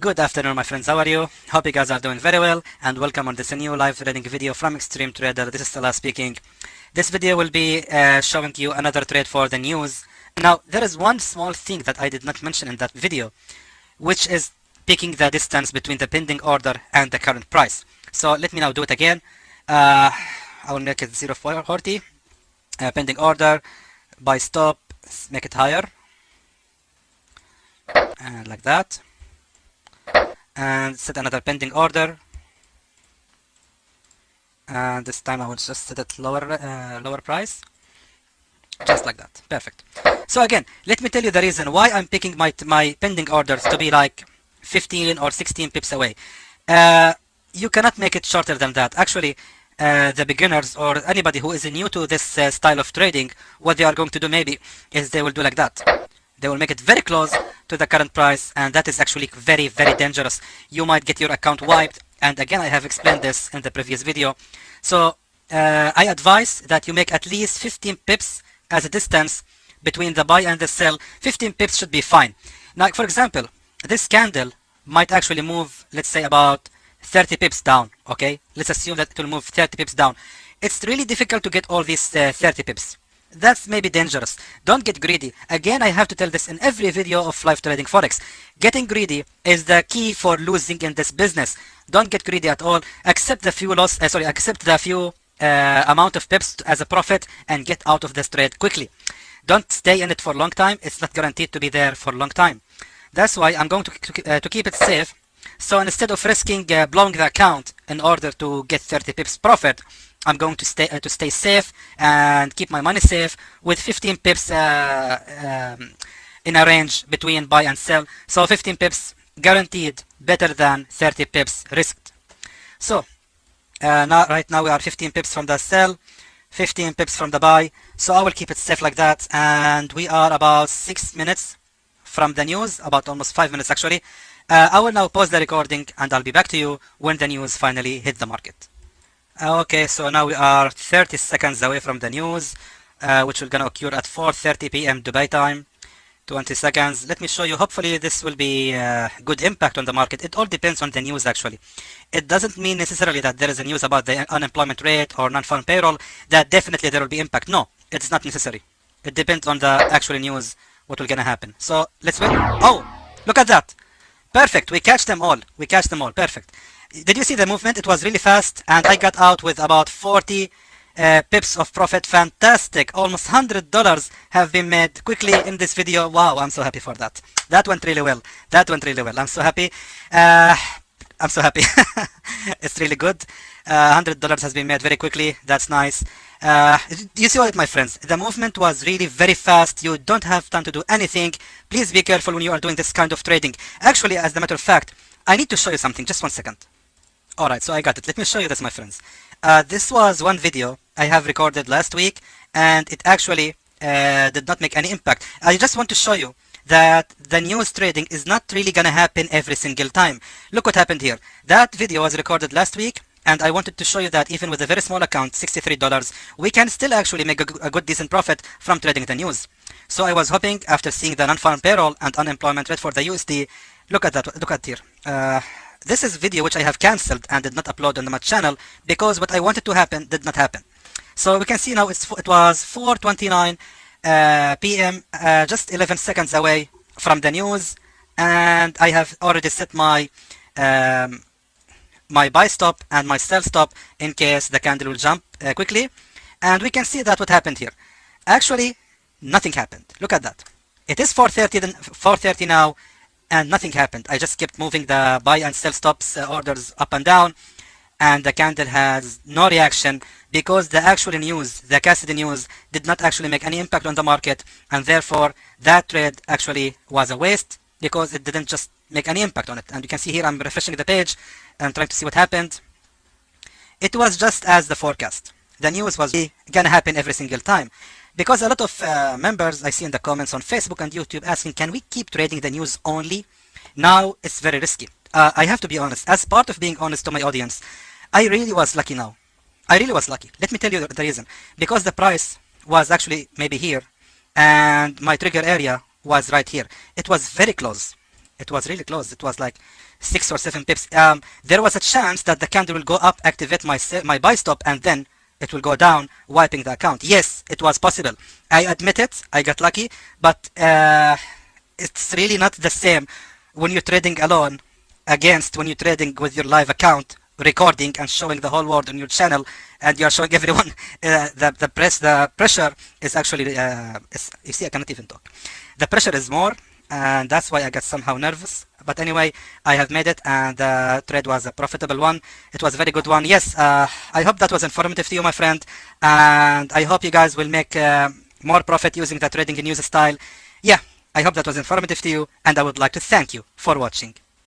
Good afternoon, my friends. How are you? Hope you guys are doing very well and welcome on this new live trading video from Extreme Trader. This is Salah speaking. This video will be uh, showing you another trade for the news. Now, there is one small thing that I did not mention in that video, which is picking the distance between the pending order and the current price. So let me now do it again. Uh, I will make it 040, uh, pending order, buy stop, make it higher, and like that and set another pending order. And this time I will just set it lower uh, lower price. Just like that. Perfect. So again let me tell you the reason why I'm picking my my pending orders to be like 15 or 16 pips away. Uh, you cannot make it shorter than that. Actually uh, the beginners or anybody who is new to this uh, style of trading what they are going to do maybe is they will do like that. They will make it very close to the current price and that is actually very very dangerous. You might get your account wiped and again I have explained this in the previous video. So uh, I advise that you make at least 15 pips as a distance between the buy and the sell. 15 pips should be fine. Now for example this candle might actually move let's say about 30 pips down okay? Let's assume that it will move 30 pips down. It's really difficult to get all these uh, 30 pips that's maybe dangerous. Don't get greedy. Again, I have to tell this in every video of live trading Forex. Getting greedy is the key for losing in this business. Don't get greedy at all. Accept the few loss, uh, sorry, accept the few uh, amount of pips as a profit and get out of this trade quickly. Don't stay in it for a long time. It's not guaranteed to be there for a long time. That's why I'm going to, to, uh, to keep it safe. So instead of risking uh, blowing the account in order to get 30 pips profit, I'm going to stay uh, to stay safe and keep my money safe with 15 pips uh, um, in a range between buy and sell. So 15 pips guaranteed better than 30 pips risked. So uh, now right now we are 15 pips from the sell, 15 pips from the buy. So I will keep it safe like that. And we are about six minutes from the news, about almost five minutes actually. Uh, I will now pause the recording and I'll be back to you when the news finally hit the market. Okay, so now we are 30 seconds away from the news, uh, which will gonna occur at 4.30 p.m. Dubai time. 20 seconds. Let me show you. Hopefully this will be uh, good impact on the market. It all depends on the news actually. It doesn't mean necessarily that there is a news about the unemployment rate or non-farm payroll that definitely there will be impact. No, it's not necessary. It depends on the actual news what will gonna happen. So let's wait. Oh, look at that. Perfect. We catch them all. We catch them all. Perfect. Did you see the movement? It was really fast and I got out with about 40 uh, pips of profit. Fantastic. Almost $100 have been made quickly in this video. Wow, I'm so happy for that. That went really well. That went really well. I'm so happy. Uh, I'm so happy. it's really good. Uh, $100 has been made very quickly. That's nice. Uh, you see what, my friends? The movement was really very fast. You don't have time to do anything. Please be careful when you are doing this kind of trading. Actually, as a matter of fact, I need to show you something. Just one second. Alright, so I got it. Let me show you this, my friends. Uh, this was one video I have recorded last week, and it actually uh, did not make any impact. I just want to show you that the news trading is not really gonna happen every single time. Look what happened here. That video was recorded last week, and I wanted to show you that even with a very small account, $63, we can still actually make a, a good decent profit from trading the news. So I was hoping after seeing the non-farm payroll and unemployment rate for the USD, look at that, look at here. Uh, this is video which I have cancelled and did not upload on my channel because what I wanted to happen did not happen. So we can see now it's, it was 4.29 uh, p.m. Uh, just 11 seconds away from the news and I have already set my um, my buy stop and my sell stop in case the candle will jump uh, quickly. And we can see that what happened here. Actually nothing happened. Look at that. It is 4.30 4.30 now and nothing happened. I just kept moving the buy and sell stops uh, orders up and down and the candle has no reaction because the actual news, the Cassidy news did not actually make any impact on the market and therefore that trade actually was a waste because it didn't just make any impact on it. And you can see here I'm refreshing the page and trying to see what happened. It was just as the forecast. The news was gonna happen every single time. Because a lot of uh, members I see in the comments on Facebook and YouTube asking, can we keep trading the news only? Now it's very risky. Uh, I have to be honest. As part of being honest to my audience, I really was lucky now. I really was lucky. Let me tell you the reason. Because the price was actually maybe here and my trigger area was right here. It was very close. It was really close. It was like six or seven pips. Um, there was a chance that the candle will go up, activate my my buy stop, and then it will go down, wiping the account. Yes, it was possible. I admit it. I got lucky, but uh, it's really not the same when you're trading alone against when you're trading with your live account recording and showing the whole world on your channel and you're showing everyone uh, the the press the pressure is actually uh, you see I cannot even talk. The pressure is more and that's why I got somehow nervous. But anyway I have made it and the trade was a profitable one. It was a very good one. Yes uh, I hope that was informative to you my friend and I hope you guys will make uh, more profit using the trading news style. Yeah I hope that was informative to you and I would like to thank you for watching